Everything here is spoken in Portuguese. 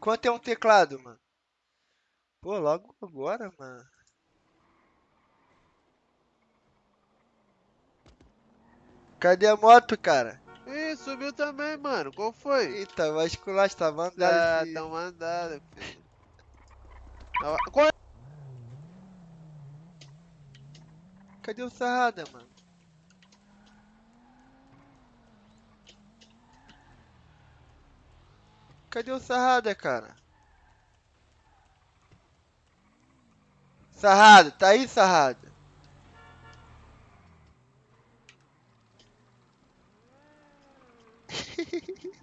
Quanto é um teclado, mano? Pô, logo agora, mano. Cadê a moto, cara? Ih, subiu também, mano. Qual foi? Eita, vai esculacho, tá Ah, mandado. filho. tão mandado, filho. Ah, Qual é? Cadê o Sarrada, mano? Cadê o Sarrada, cara? Sarrada, tá aí, Sarrada? Hehehehe